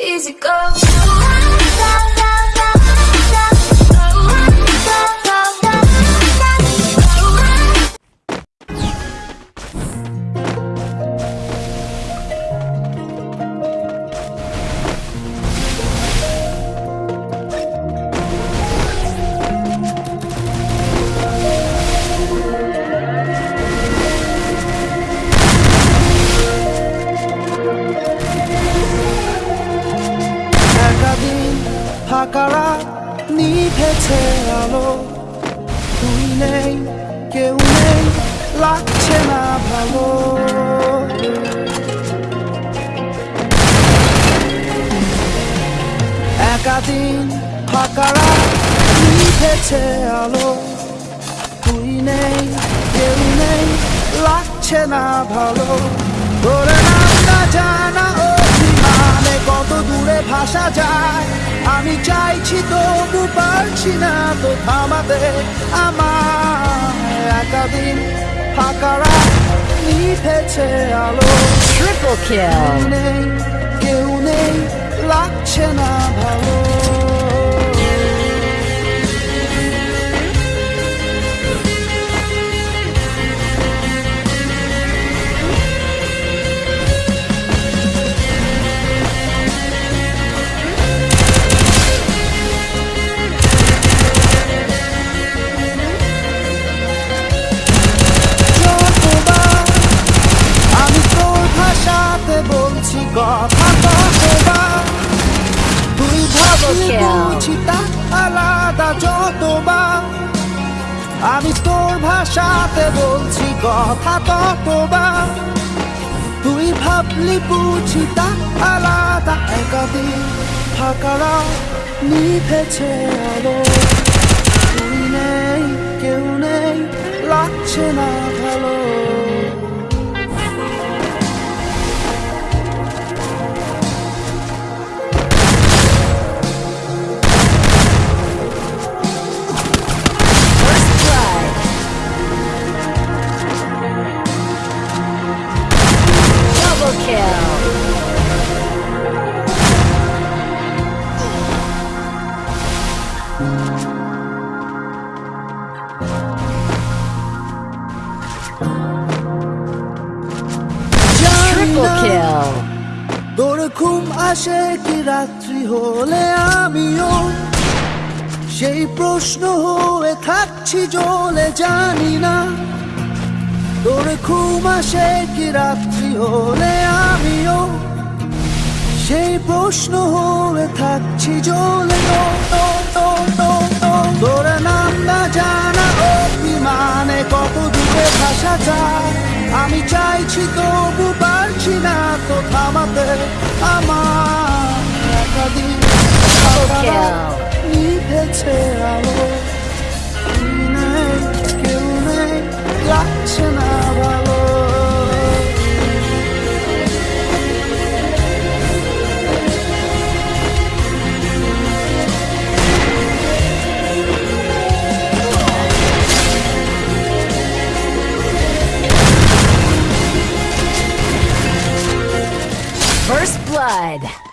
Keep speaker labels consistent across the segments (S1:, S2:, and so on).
S1: easy go.
S2: নিভেছে আলো তুই নেই কেউ নেই লাগছে না ভালো একাদিন ফাঁকারা নিভেছে আলো তুই নেই কেউ নেই লাগছে না ভালো তোর নামটা জানা কত দূরে ভাসা যায়? আমি চাইছি তবু পারছি না তো থামাতে আমার একাদিন ফাঁকারা নিভেছে আলো।
S3: কেউ.
S2: নেই কেউ নেই লাগছে না ভালো। আলাদা যতবার আমি তোর ভাষাতে বলছি কথা ততবার তুই ভাবলি বুঝি তা আলাদা একাদিন ফাঁকারা নিভেছে আলো। তুই নেই কেউ নেই লাগছে না ভালো। আসে কি রাত্রি হলে আমিও সেই প্রশ্ন হয়ে থাকছি জ্বলে জানি না। তোর ঘুম আসে কি রাত্রি হলে আমিও সেই প্রশ্ন হয়ে থাকছি তো। তোর নাম না জানা অভিমানে কত দূরে ভাষা যায়। আমি চাইছি তবু পারছি না তো থামাতে। আমার
S3: First blood.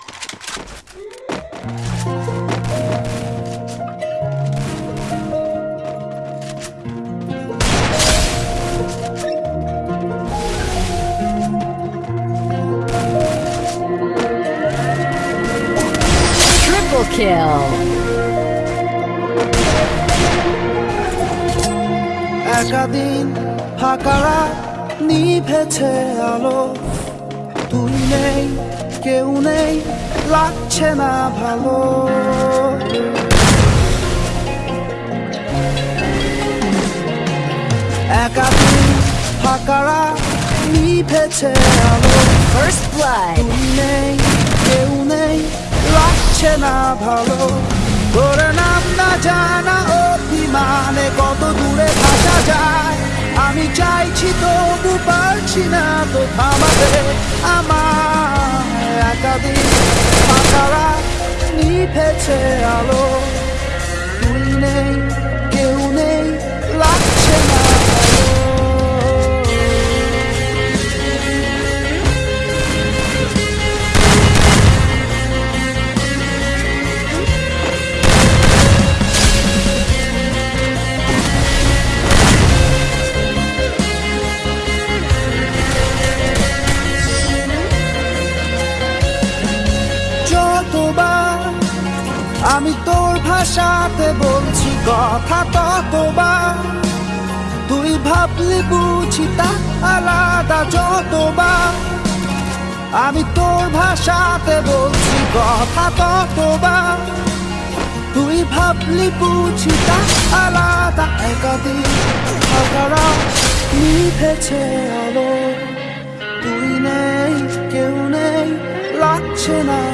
S3: Kill.
S2: একাদিন ফাঁকারা নিভেছে আলো তুই নেই কেউ নেই লাগছে না ভালো একাদিন ফাঁকারা নিভেছে আলো
S3: First blood.
S2: তুই নেই কেউ নেই লাগছে না ভালো। তোর নাম না জানা অভিমানে কত দূরে ভাসা যায়। আমি চাইছি তবু পারছি না তো থামাতে আমার একাদিন পাতারা নিভেছে আলো। ভাষাতে বলছি কথা ততবার তুই ভাবলি বুঝি তা আলাদা যতবার। আমি তোর ভাষাতে বলছি কথা ততবার তুই ভাবলি বুঝি তা আলাদা থাকারা নিভেছে আলো। তুই নেই, কেউ নেই, লাগছে না।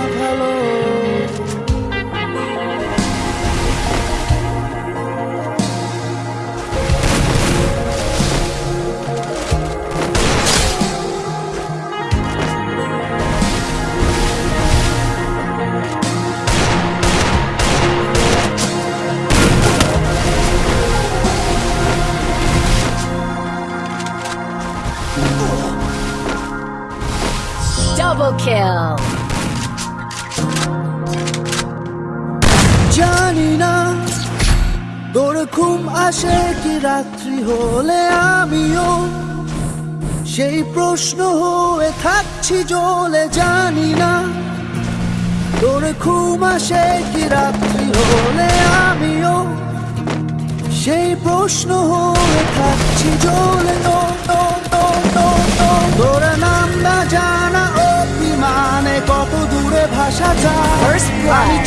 S3: Double kill.
S2: জানি না, তোর ঘুম আসে কি রাত্রি হলে আমিও। সেই প্রশ্ন হয়ে থাকছি জ্বলে জানি না। তোর ঘুম আসে কি রাত্রি হলে আমিও। সেই প্রশ্ন হয়ে থাকছি নো তোর ভাষা যায়
S3: First blood.
S2: আমি চাই